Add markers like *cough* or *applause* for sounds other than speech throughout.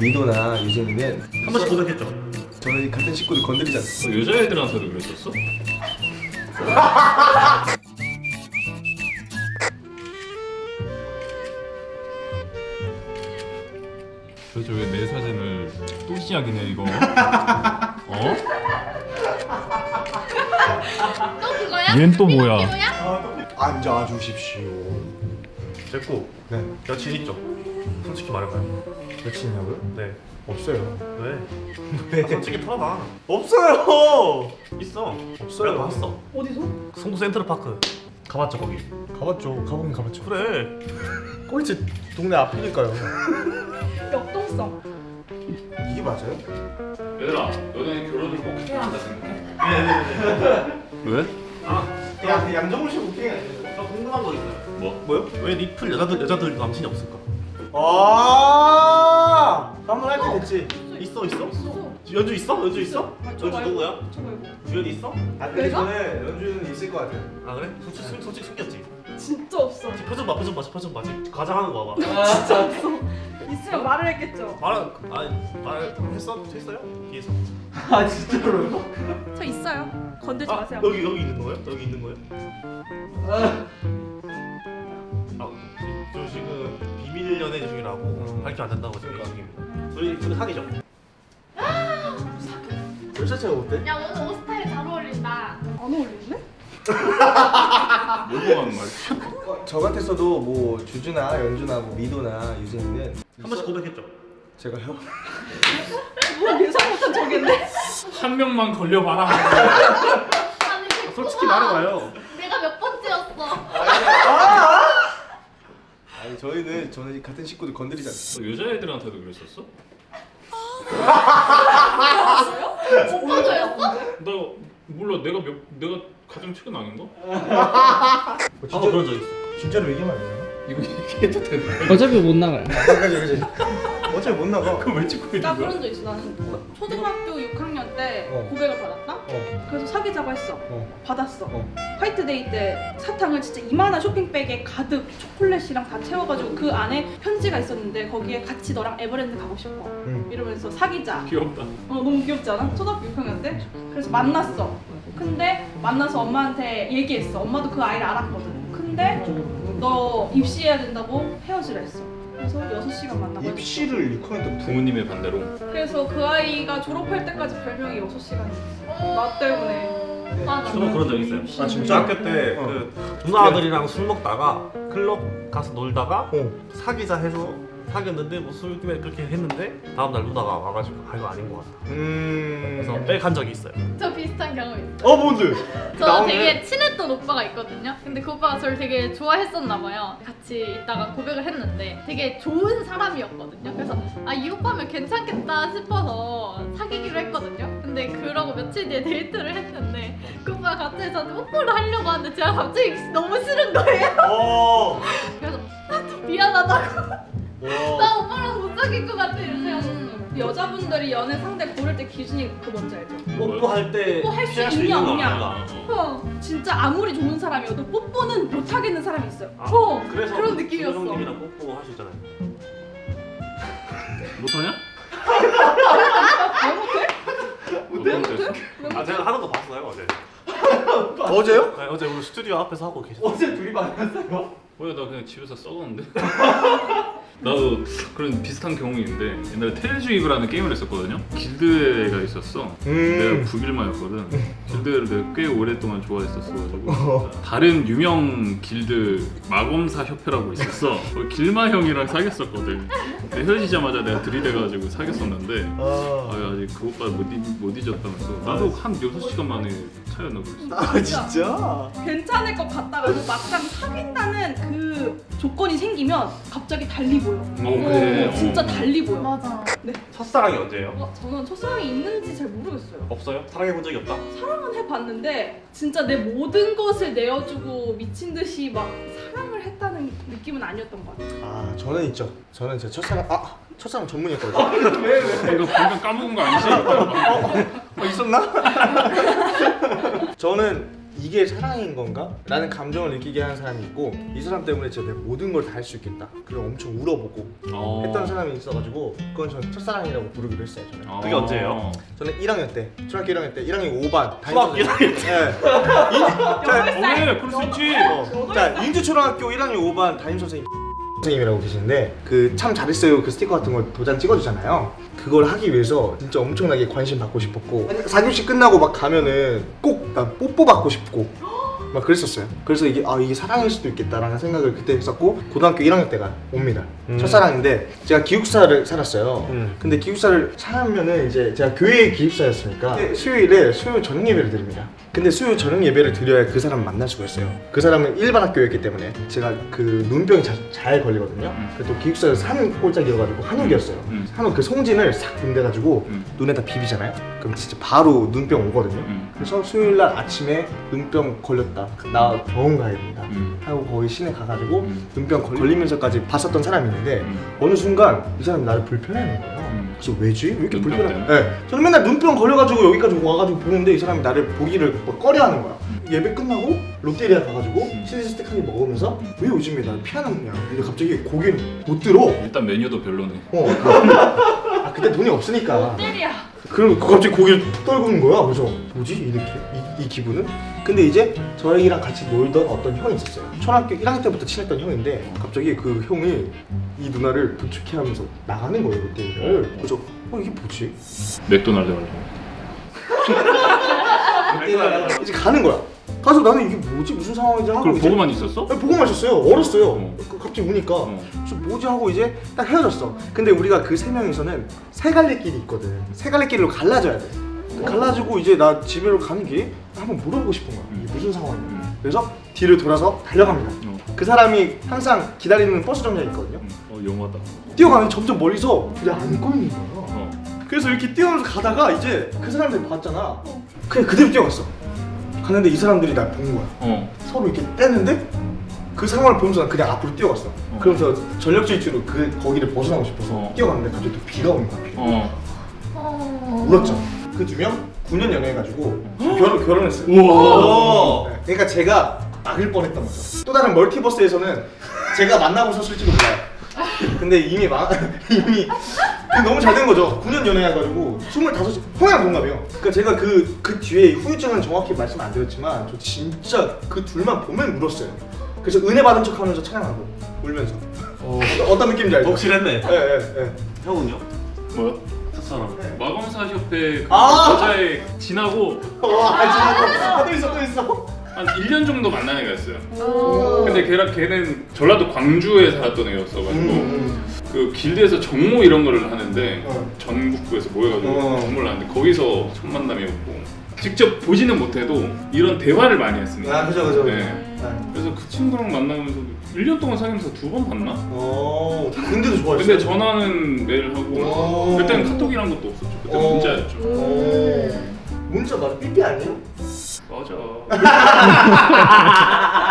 민호나 유진이는 한 번씩 고백했죠? 저는 같은 식구를 건드리지 않습니다. 어, 여자애들한테도 그랬었어? 도대체 왜 내 사진을 또 시작이네 이거 *laughs* 어? 또 그거야? 얜 또 뭐야? 이거야? 앉아 주십시오. 됐고 네. 여친 있죠? 솔직히 말해봐요 여친이냐고요? 네 없어요. 왜? 아, 솔직히 털어봐 없어요 있어 없어요. 내가 봤어 어디서? 송도 센트럴파크 가봤죠 거기 가봤죠. 가보긴 가봤죠. 그래 꼴찌 동네 앞이니까요. 역동성. 이게 맞아요? 얘들아 너네 결혼을 꼭 해야 한다 생각해? 왜? 야, 양정훈 씨 웃긴? 저 궁금한 거 있어요 뭐? 뭐요? 왜 리플 여자들 여자들 남친이 없을까? 아, 한번 할 때 됐지. 있어 있어? 있어. 연주 있어? 연주 있어? 아, 저 연주. 누구야? 저 말고. 주연이 있어? 아, 근데 저는 연주는 있을 것 같아요. 아 그래? 솔직히 솔직히, 솔직히 숨겼지? 진짜 없어. 표정 봐 표정 봐 표정 봐지 가장하는 거 봐봐 진짜 없어. 있으면 말을 했겠죠. 말은 아니 말 했어? 했어요? 뒤에서 아, 진짜로요? 저 있어요. 건들지 아 마세요. 여기 여기 있는 거예요? 여기 있는 거예요? 아, 저 지금 비밀 연애 중이라고 음. 밝히면 안 된다고 지금 얘기 중입니다. 우리 둘이 사귀죠? *gasps* 별 자체가 어때? 야 오늘 옷 스타일 잘 어울린다. 안 어울리는데? 뭐 하는 말이야? 어, 저 같았어도 뭐 주주나 연주나 뭐 미도나 유진이는 한 번씩 고백했죠? 제가요? 뭐 저겠네. 한 명만 걸려봐라 아니 솔직히 말해봐요. 내가 몇 번째였어? 아니 저희는 저는 같은 식구를 건드리지 않습니다. 너 여자애들한테도 그랬었어? 오빠도였어? 나 몰라 내가 몇 내가 가장 최근 아닌가? 어, 아 그런 적 있어. 진짜로 얘기하면 안 되나요? 이거 얘기해도 되나? 어차피 못 나가요. 그지 그지. 어차피 못 나가. 그럼 왜 찍고 나 있는 거야? 그런 적 있어 나는 초등학교 6학년 때 어. 고백을 받았다? 어, 그래서 사귀자고 했어 어, 받았어 어. 화이트데이 때 사탕을 진짜 이만한 쇼핑백에 가득 초콜릿이랑 다 채워가지고 그 안에 편지가 있었는데 거기에 같이 너랑 에버랜드 가고 싶어 응. 이러면서 사귀자 귀엽다 어 너무 귀엽지 않아? 초등학교 6학년 때? 그래서 만났어 근데 만나서 엄마한테 얘기했어 엄마도 그 아이를 알았거든 근데 너 입시해야 된다고 헤어지라 했어 그래서 6시간 만나고 입시를 6학년 때부터. 부모님의 반대로 그래서 그 아이가 졸업할 때까지 별명이 6시간이었어 나 때문에 맞아. 저도 그런 적 있어요. 아, 진짜? 중학교 때 어. 그 누나들이랑 술 먹다가 클럽 가서 놀다가 어. 사귀자 해서 사귀었는데 뭐 술김에 그렇게 했는데 다음 날 누나가 와가지고 아 이거 아닌 것 같아. 음. 그래서 백한 적이 있어요. 저 비슷한 경험 있어. 어 뭔데? *laughs* 저 나오네. 되게 친했던 오빠가 있거든요. 근데 그 오빠가 저를 되게 좋아했었나 봐요. 같이 있다가 고백을 했는데 되게 좋은 사람이었거든요. 그래서 아 이 오빠면 괜찮겠다 싶어서 사귀기로 했거든요. 근데 그러고 며칠 뒤에 데이트를 했는데 그 오빠가 갑자기 저한테 뽀뽀를 하려고 하는데 제가 갑자기 너무 싫은 거예요. 어. *laughs* 그래서 아, 좀 미안하다고 와. 나 오빠랑 못 사귈 것 같아 이렇게 하셨어요. 여자분들이 연애 상대 고를 때 기준이 그 뭔지 알죠? 뽀뽀할 때 뽀뽀할 수 있냐, 거 없냐. 어, 진짜 아무리 좋은 사람이어도 뽀뽀는 못 하겠는 사람이 있어요. 아, 어, 그래서 그런 느낌이었어. 형님이랑 뽀뽀 있잖아요. *laughs* 못하냐? 왜 못해? 못해? 아 제가 하는 거 봤어요 어제. *laughs* 어제요? 네, 어제 우리 스튜디오 앞에서 하고 계셨어요. 어제 둘이 만났어요? 뭐야 나 그냥 집에서 썩었는데 *laughs* 나도 그런 비슷한 경험이 있는데 옛날에 텔즈위브라는 게임을 했었거든요. 길드가 있었어. 음. 내가 북일마였거든. 길드를 내가 꽤 오랫동안 좋아했었어가지고. *laughs* 다른 유명 길드 마검사 협회라고 있었어. 거기 길마 형이랑 사귀었었거든. 근데 헤어지자마자 내가 들이대가지고 사귀었었는데 아, 아. 아직 그 오빠 못, 잊, 못 잊었다면서. 나도 한 6시간 만에 차였나 그랬어. 아 진짜? 괜찮을 것 같다가도 막상 사귄다는 그 조건이 생기면 갑자기 달리 보여. 어, 그래. 어, 진짜 어. 달리 보여. 맞아. 첫사랑이 언제예요? 어, 저는 첫사랑이 있는지 잘 모르겠어요. 없어요? 사랑해 본 적이 없다? 사랑은 해봤는데 진짜 내 모든 것을 내어주고 미친 듯이 막 사랑을 했다는 느낌은 아니었던 것 같아요. 아 저는 있죠. 저는 제 첫사랑 아 첫사랑 전문이었거든요. 이거 방금 까먹은 거 아니지? 어 있었나? *laughs* 저는 이게 사랑인 건가? 라는 감정을 느끼게 하는 사람이 있고 이 사람 때문에 제가 내 모든 걸 다 할 수 있겠다 그리고 엄청 울어보고 어. 했던 사람이 있어가지고 그건 저는 첫사랑이라고 부르기로 했어요 저는 어. 그게 언제예요? 저는 1학년 때 초등학교 1학년 때 1학년 5반 초등학교 1학년 때? 네. 왜? 그럴 수 있지. 어, 자 인주초등학교 1학년 5반 담임 선생님 선생님이라고 계시는데 그 참 잘했어요. 그 스티커 같은 거 도장 찍어주잖아요. 그걸 하기 위해서 진짜 엄청나게 관심 받고 싶었고. 4교시 끝나고 막 가면은 꼭 나 뽀뽀 받고 싶고 막 그랬었어요 그래서 이게 아 이게 사랑일 수도 있겠다라는 생각을 그때 했었고 고등학교 1학년 때가 옵니다 음. 첫사랑인데 제가 기숙사를 살았어요 음. 근데 기숙사를 살면은 이제 제가 교회 기숙사였으니까 수요일에 수요 저녁 예배를 드립니다. 근데 수요 저녁 예배를 드려야 그 사람 만날 수가 있어요. 그 사람은 일반 학교였기 때문에 제가 그 눈병이 자- 잘 걸리거든요. 음. 그래도 기숙사에서 산 꼴짝이어가지고 한옥이었어요. 음. 한옥 그 송진을 싹 분대가지고 음. 눈에다 비비잖아요. 그럼 진짜 바로 눈병 오거든요. 음. 그래서 수요일 날 아침에 눈병 걸렸다. 나 병원 가야 된다. 음. 하고 거기 시내 가가지고 음. 눈병 걸리면서까지 봤었던 사람이 있는데 음. 어느 순간 이 사람이 나를 불편해하는 거예요. 음. 그래서 왜지? 왜 이렇게 불편해? 네. 저는 맨날 눈병 걸려가지고 여기까지 와가지고 보는데 이 사람이 나를 보기를 뭐 꺼려하는 거야. 예배 끝나고 롯데리아 가가지고 음. 치즈 스틱하게 먹으면서 왜 요즘에 나를 피하는 거냐? 근데 갑자기 고기를 못 들어. 일단 메뉴도 별로네. 어. 아 그때 돈이 없으니까. 때리야. 그럼 갑자기 고기를 떨구는 거야. 그래서 뭐지 이 느낌? 이, 이 기분은? 근데 이제 저희랑 같이 놀던 어떤 형이 있었어요. 초등학교 1학년 때부터 친했던 형인데 갑자기 그 형이 이 누나를 부축해 하면서 나가는 거예요 롯데리아를. 그래서 어 이게 뭐지? 맥도날드 가려고. *laughs* 이제 가는 거야. 가서 나는 이게 뭐지 무슨 상황인지 하고 그걸 보고만 있었어? 아니, 보고만 있었어요. 어렸어요. 어. 그 갑자기 우니까 어. 그래서 뭐지 하고 이제 딱 헤어졌어. 근데 우리가 그 세 명이서는 세 갈래 길이 있거든. 세 갈래 길로 갈라져야 돼. 갈라지고 이제 나 집으로 가는 길에 한번 물어보고 싶은 거야. 이게 무슨 상황이야. 음. 그래서 뒤를 돌아서 달려갑니다. 어. 그 사람이 항상 기다리는 버스 정류장 있거든요. 음. 어 영화다. 뛰어가면 점점 멀리서 그냥 안고 있는 거야. 어. 그래서 이렇게 뛰어가면서 가다가 이제 그 사람들 봤잖아. 그냥 그대로 뛰어갔어. 갔는데 이 사람들이 날 본 거야. 어. 서로 이렇게 떼는데 그 상황을 보면서 난 그냥 앞으로 뛰어갔어. 그러면서 전력 질주로 그 거기를 벗어나고 싶어서 어. 뛰어갔는데 갑자기 또 비가 오는 거야. 비가. 어. 어. 울었죠. 그 두 명 9년 연애해가지고 결혼 결혼했어요. 우와. 네, 그러니까 제가 막을 뻔했던 거죠. 또 다른 멀티버스에서는 제가 만나고 있었을지도 몰라요. 근데 이미 막 *laughs* 이미 그 너무 잘 된 거죠. 9년 연애해가지고 25살 홍양 동갑이에요. 그러니까 제가 그 그 뒤에 후유증은 정확히 말씀 안 드렸지만 저 진짜 그 둘만 보면 울었어요. 그래서 은혜 받은 척 하면서 찬양하고 울면서 어, *laughs* 어떤 느낌인지 알죠? 독실했네. 예 예 예. 형은요? 뭐야? 첫사랑. 마검사 협회 그 아! 여자애 지나고 와 알지 또 있어 또 있어. 한 1년 정도 만난 애가 있어요. 오. 근데 걔랑 걔는 전라도 광주에 살았던 애였어가지고 음. 그 길드에서 정모 이런 거를 하는데 어. 전국구에서 모여가지고 어. 정모를 하는데 거기서 첫 만남이었고 직접 보지는 못해도 이런 대화를 많이 했습니다. 아 그죠 그죠. 네. 네. 그래서 그 친구랑 만나면서 1년 동안 사귀면서 두 번 봤나? 어 근데도 좋아했어요. 근데 전화는 매일 하고 오. 그때는 카톡이란 것도 없었죠. 그때 오. 문자였죠. 오. 문자 맞아 삐삐 아니에요? 맞아. *laughs*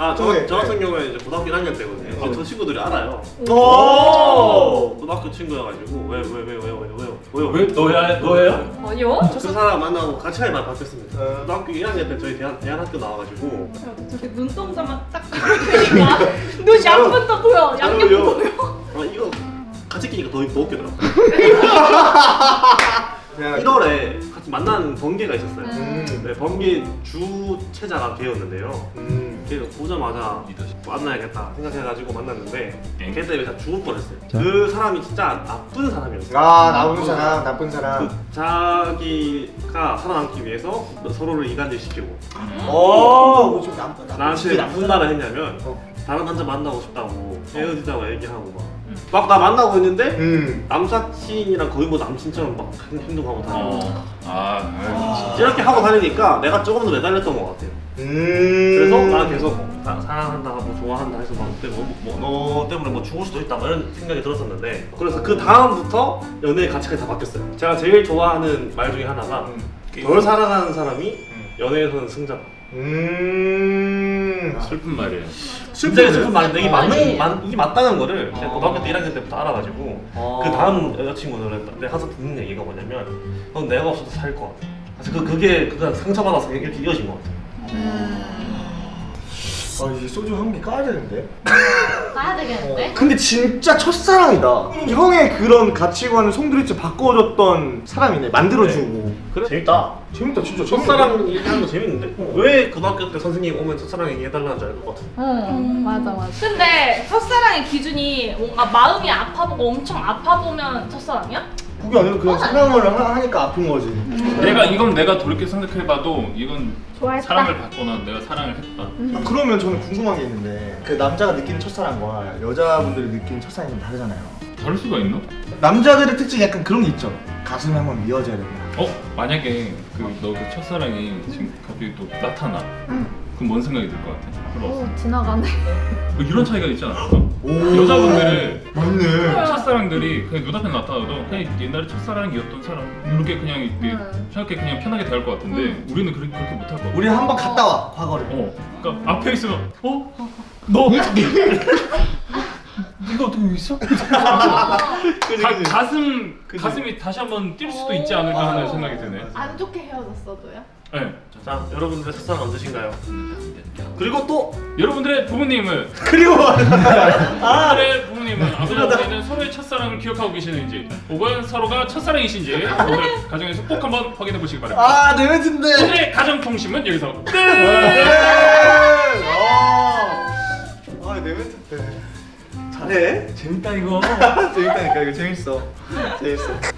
아, 저, 네. 저 같은 경우에 이제 고등학교 1학년 때거든요. 이제 저 친구들이 알아요. 오. 고등학교 친구여가지고 왜 왜 왜 왜 왜 왜요? 왜요? 왜 너야 너예요? 아니요? 그 사람 만나고 같이 할말 바뀌었습니다. 어. 고등학교 1학년 때 저희 대한 대한학교 나와가지고 저렇게 눈동자만 딱 보니까 눈 양분도 보여. 어울려. 보여. 아 이거 같이 끼니까 더, 더 웃기더라고. 그냥 1월에 같이 만난 번개가 있었어요. 음. 네, 번개 주최자가 걔였는데요. 음. 걔가 보자마자 만나야겠다 생각해가지고 만났는데 엥? 걔 때문에 다 죽을 뻔했어요. 그 사람이 진짜 나쁜 사람이었어요. 아 나쁜 사람 나쁜 사람. 그 자기가 살아남기 위해서 서로를 이간질시키고 어. 좀 나쁜 나쁜 나한테 나쁜 무슨 말을 했냐면 어. 다른 남자 만나고 싶다고 헤어지자고 얘기하고 막 막 나 만나고 있는데 음. 남사친이랑 거의 뭐 남친처럼 막 행- 행동하고 다니고 어. 아, 이렇게 하고 다니니까 내가 조금 더 매달렸던 것 같아요. 음. 그래서 나 계속 사, 사랑한다, 뭐 좋아한다 해서 막 그때 뭐, 뭐, 너 때문에 뭐 죽을 수도 있다 뭐 이런 생각이 들었었는데 그래서 그 다음부터 연애의 가치관이 다 바뀌었어요. 제가 제일 좋아하는 말 중에 하나가 음. 덜 사랑하는 사람이 연애에서는 승자다. 음. 슬픈 말이에요. 진짜 슬픈 말인데 이게 맞는. 맞, 이게 맞다는 거를 제가 어. 고등학교 때 1학년 때부터 알아가지고 어. 그 다음 여자친구는 내가 항상 듣는 얘기가 뭐냐면 넌 내가 없어도 살것 같아. 그래서 그, 그게 그가 상처받아서 이렇게 이어진 것 같아요. 아 이제 소주 한 개 까야 되는데. *laughs* 가야 되겠는데? 근데 진짜 첫사랑이다. 형의 그런 가치관을 송두리째 바꿔줬던 사람이네. 만들어주고. 그래 재밌다. 재밌다 진짜. 첫사랑 얘기하는 거 재밌는데? 왜 고등학교 때 선생님 오면 첫사랑 얘기해달라는지 알것 같아. 응 맞아 맞아 근데 첫사랑의 기준이 뭔가 마음이 아파보고 엄청 아파보면 첫사랑이야? 그게 아니라 그냥 사랑을 하- 하니까 아픈 거지. 내가 이건 내가 돌이켜 생각해봐도 이건 좋아했다. 사랑을 받거나 내가 사랑을 했다. 아, 그러면 저는 궁금한 게 있는데 그 남자가 느끼는 첫사랑과 여자분들이 느끼는 첫사랑이 좀 다르잖아요. 다를 수가 있나? 남자들의 특징이 약간 그런 게 있죠. 가슴에 한번 미어져야 된다. 어 만약에 그너 그 첫사랑이 지금 갑자기 또 나타나. 그럼 뭔 생각이 들 것 같아? 들어. 오 지나가네 뭐 이런 차이가 있지 않을까? 오. 여자분들은 맞네. 첫사랑들이 그냥 눈앞에 나타나도 그냥 옛날에 첫사랑이었던 사람 이렇게 그냥 이렇게 음. 생각해 그냥 편하게 대할 것 같은데 우리는 그렇게, 그렇게 못할 것 같아. 우리 한번 갔다 와 과거를. 어, 그러니까 앞에 있으면 어? *laughs* 너 *laughs* 네가 어떻게 있어? *laughs* 가, 그지. 가슴이 다시 한번 뛸 수도 있지 않을까 하는 생각이 드네. 안 좋게 헤어졌어도요? 네. 자, 여러분들의 첫사랑 언제신가요? 그리고 또 여러분들의 부모님은 그리고 *laughs* 여러분들의 부모님은 아버지는 서로의 첫사랑을 기억하고 계시는지 혹은 서로가 첫사랑이신지 오늘 가정에서 꼭 한번 확인해 보시기 바랍니다. 아내 멘트인데. 오늘의 가정 통심은 여기서 끝. 아내 멘트 때. 잘해. 재밌다 이거. *laughs* 재밌다니까 이거 재밌어. 재밌어.